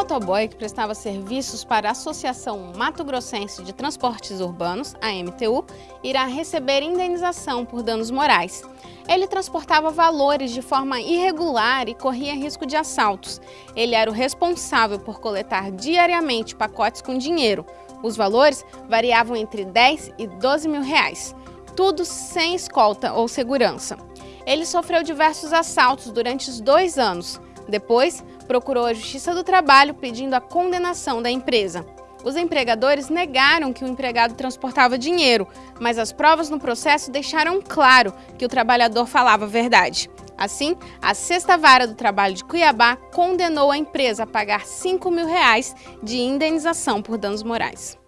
motoboy que prestava serviços para a Associação Mato Grossense de Transportes Urbanos, a MTU, irá receber indenização por danos morais. Ele transportava valores de forma irregular e corria risco de assaltos. Ele era o responsável por coletar diariamente pacotes com dinheiro. Os valores variavam entre 10 e 12 mil reais. Tudo sem escolta ou segurança. Ele sofreu diversos assaltos durante os dois anos. Depois, procurou a Justiça do Trabalho pedindo a condenação da empresa. Os empregadores negaram que o empregado transportava dinheiro, mas as provas no processo deixaram claro que o trabalhador falava a verdade. Assim, a Sexta Vara do Trabalho de Cuiabá condenou a empresa a pagar 5 mil reais de indenização por danos morais.